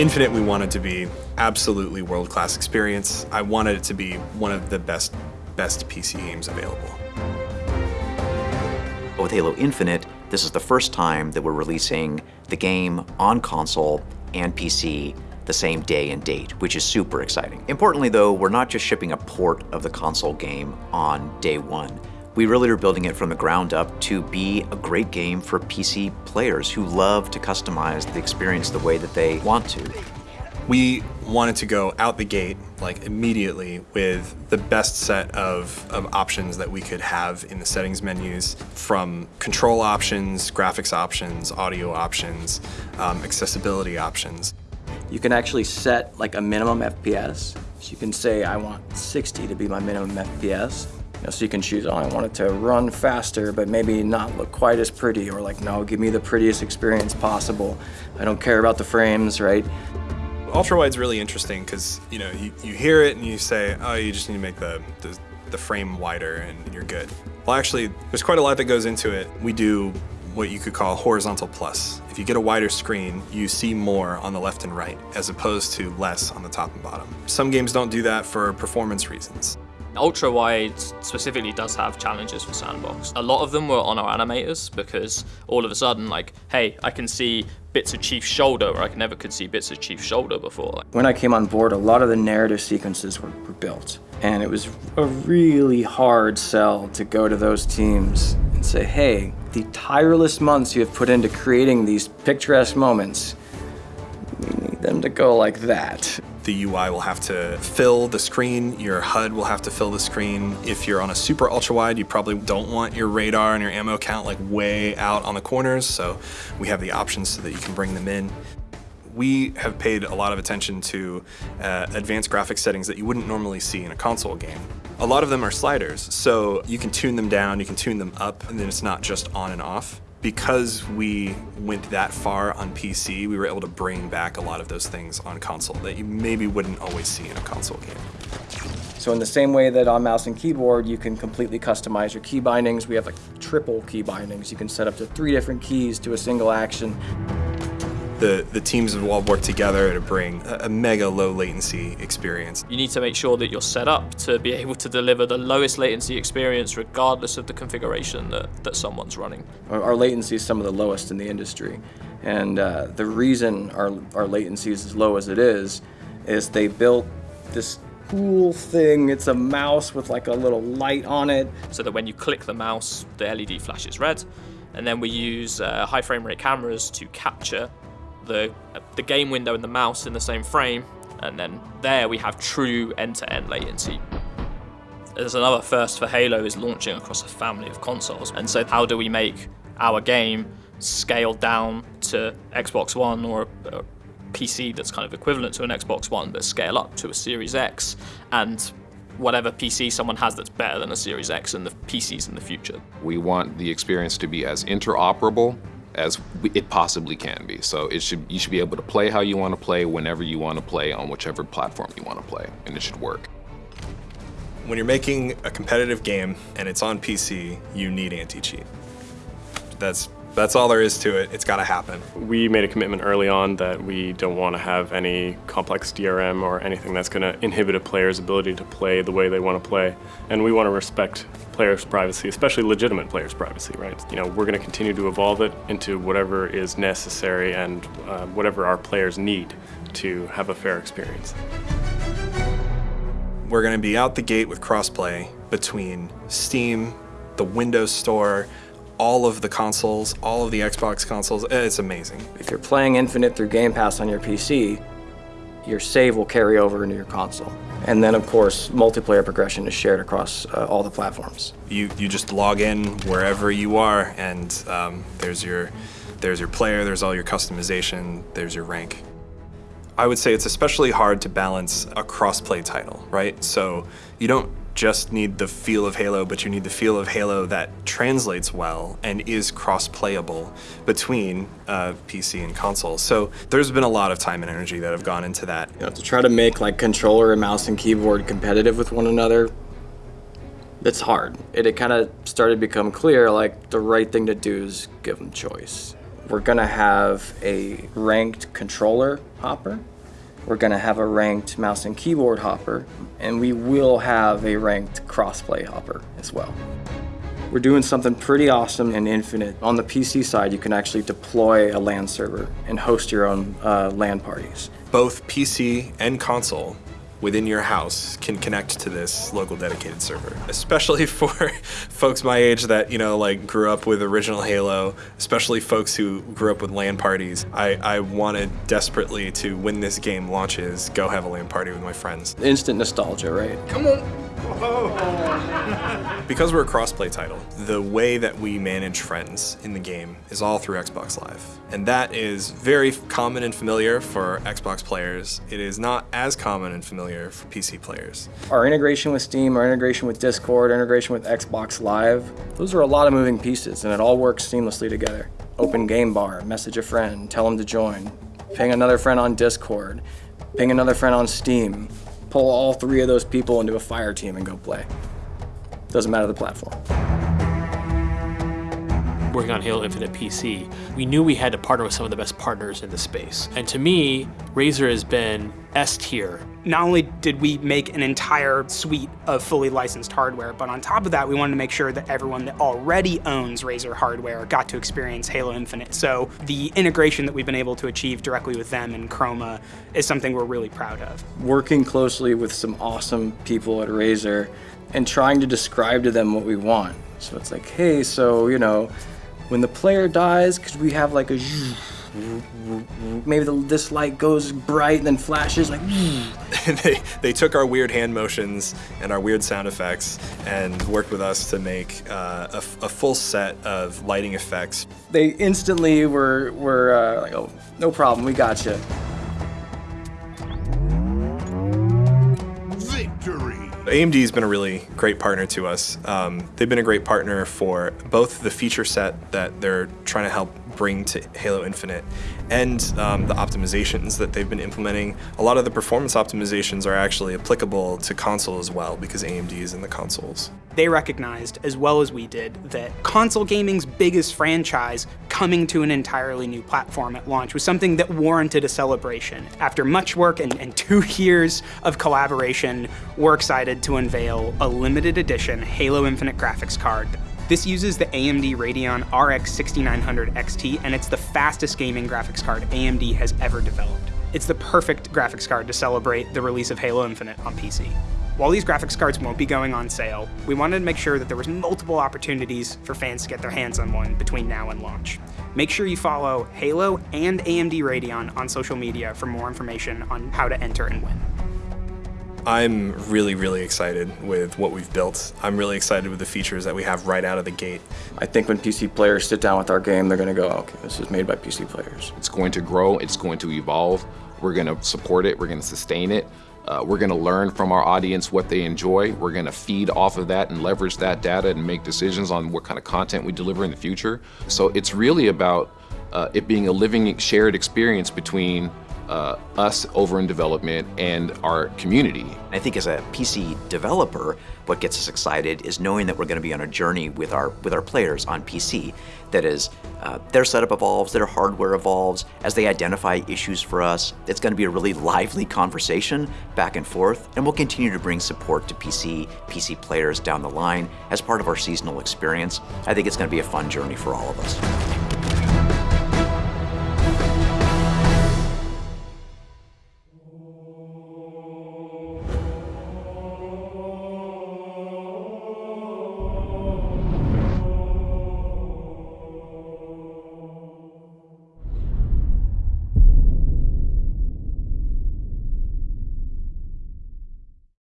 Infinite we wanted to be absolutely world-class experience. I wanted it to be one of the best, best PC games available. With Halo Infinite, this is the first time that we're releasing the game on console and PC the same day and date, which is super exciting. Importantly though, we're not just shipping a port of the console game on day one. We really are building it from the ground up to be a great game for PC players who love to customize the experience the way that they want to. We wanted to go out the gate, like immediately, with the best set of, of options that we could have in the settings menus, from control options, graphics options, audio options, um, accessibility options. You can actually set like a minimum FPS. So you can say, I want 60 to be my minimum FPS. Know, so you can choose, oh, I want it to run faster, but maybe not look quite as pretty, or like, no, give me the prettiest experience possible. I don't care about the frames, right? Ultrawide's really interesting because, you know, you, you hear it and you say, oh, you just need to make the, the, the frame wider and you're good. Well, actually, there's quite a lot that goes into it. We do what you could call horizontal plus. If you get a wider screen, you see more on the left and right, as opposed to less on the top and bottom. Some games don't do that for performance reasons. Ultra wide specifically does have challenges for Sandbox. A lot of them were on our animators because all of a sudden, like, hey, I can see bits of Chief's shoulder where I never could see bits of Chief's shoulder before. When I came on board, a lot of the narrative sequences were, were built. And it was a really hard sell to go to those teams and say, hey, the tireless months you have put into creating these picturesque moments, we need them to go like that. The UI will have to fill the screen, your HUD will have to fill the screen. If you're on a super ultra wide, you probably don't want your radar and your ammo count like way out on the corners, so we have the options so that you can bring them in. We have paid a lot of attention to uh, advanced graphics settings that you wouldn't normally see in a console game. A lot of them are sliders, so you can tune them down, you can tune them up, and then it's not just on and off because we went that far on PC, we were able to bring back a lot of those things on console that you maybe wouldn't always see in a console game. So in the same way that on mouse and keyboard, you can completely customize your key bindings. We have like triple key bindings. You can set up to three different keys to a single action the, the teams have all worked together to bring a, a, mega low latency experience. You need to make sure that you're set up to be able to deliver the lowest latency experience regardless of the configuration that, that someone's running. Our, our latency is some of the lowest in the industry. And uh, the reason our, our latency is as low as it is, is they built this cool thing. It's a mouse with like a little light on it. So that when you click the mouse, the LED flashes red. And then we use uh, high frame rate cameras to capture the, the game window and the mouse in the same frame, and then there we have true end-to-end -end latency. There's another first for Halo is launching across a family of consoles, and so how do we make our game scale down to Xbox One or a PC that's kind of equivalent to an Xbox One, but scale up to a Series X, and whatever PC someone has that's better than a Series X and the PCs in the future. We want the experience to be as interoperable as it possibly can be. So it should you should be able to play how you want to play whenever you want to play on whichever platform you want to play, and it should work. When you're making a competitive game and it's on PC, you need anti-cheat. That's that's all there is to it. It's got to happen. We made a commitment early on that we don't want to have any complex DRM or anything that's going to inhibit a player's ability to play the way they want to play. And we want to respect players' privacy, especially legitimate players' privacy, right? You know, we're going to continue to evolve it into whatever is necessary and uh, whatever our players need to have a fair experience. We're going to be out the gate with crossplay between Steam, the Windows Store, all of the consoles, all of the Xbox consoles. It's amazing. If you're playing Infinite through Game Pass on your PC, your save will carry over into your console. And then, of course, multiplayer progression is shared across uh, all the platforms. You, you just log in wherever you are, and um, there's, your, there's your player, there's all your customization, there's your rank. I would say it's especially hard to balance a cross-play title, right? So you don't just need the feel of Halo, but you need the feel of Halo that translates well and is cross-playable between uh, PC and console. So there's been a lot of time and energy that have gone into that. You know, to try to make like controller and mouse and keyboard competitive with one another, it's hard. It, it kind of started to become clear like the right thing to do is give them choice. We're gonna have a ranked controller hopper. We're going to have a ranked mouse and keyboard hopper, and we will have a ranked crossplay hopper as well. We're doing something pretty awesome in Infinite. On the PC side, you can actually deploy a LAN server and host your own uh, LAN parties. Both PC and console within your house can connect to this local dedicated server. Especially for folks my age that, you know, like grew up with original Halo, especially folks who grew up with LAN parties. I, I wanted desperately to, when this game launches, go have a LAN party with my friends. Instant nostalgia, right? Come on. because we're a crossplay title, the way that we manage friends in the game is all through Xbox Live. And that is very common and familiar for Xbox players. It is not as common and familiar for PC players. Our integration with Steam, our integration with Discord, integration with Xbox Live, those are a lot of moving pieces and it all works seamlessly together. Open game bar, message a friend, tell them to join, ping another friend on Discord, ping another friend on Steam, pull all three of those people into a fire team and go play. Doesn't matter the platform. Working on Halo Infinite PC, we knew we had to partner with some of the best partners in the space. And to me, Razer has been S tier not only did we make an entire suite of fully licensed hardware, but on top of that, we wanted to make sure that everyone that already owns Razer hardware got to experience Halo Infinite. So the integration that we've been able to achieve directly with them and Chroma is something we're really proud of. Working closely with some awesome people at Razer and trying to describe to them what we want. So it's like, hey, so, you know, when the player dies, could we have like a maybe the, this light goes bright and then flashes like they, they took our weird hand motions and our weird sound effects and worked with us to make uh, a, a, full set of lighting effects. They instantly were, were uh, like, oh, no problem, we got you. Victory! AMD's been a really great partner to us. Um, they've been a great partner for both the feature set that they're trying to help bring to Halo Infinite and um, the optimizations that they've been implementing. A lot of the performance optimizations are actually applicable to console as well because AMD is in the consoles. They recognized, as well as we did, that console gaming's biggest franchise coming to an entirely new platform at launch was something that warranted a celebration. After much work and, and two years of collaboration, we're excited to unveil a limited edition Halo Infinite graphics card this uses the AMD Radeon RX 6900 XT, and it's the fastest gaming graphics card AMD has ever developed. It's the perfect graphics card to celebrate the release of Halo Infinite on PC. While these graphics cards won't be going on sale, we wanted to make sure that there was multiple opportunities for fans to get their hands on one between now and launch. Make sure you follow Halo and AMD Radeon on social media for more information on how to enter and win. I'm really, really excited with what we've built. I'm really excited with the features that we have right out of the gate. I think when PC players sit down with our game, they're going to go, okay, this is made by PC players. It's going to grow, it's going to evolve. We're going to support it, we're going to sustain it. Uh, we're going to learn from our audience what they enjoy. We're going to feed off of that and leverage that data and make decisions on what kind of content we deliver in the future. So it's really about uh, it being a living shared experience between uh, us over in development and our community. I think as a PC developer, what gets us excited is knowing that we're going to be on a journey with our with our players on PC. That is, uh, their setup evolves, their hardware evolves, as they identify issues for us. It's going to be a really lively conversation back and forth, and we'll continue to bring support to PC, PC players down the line as part of our seasonal experience. I think it's going to be a fun journey for all of us.